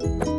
嗯。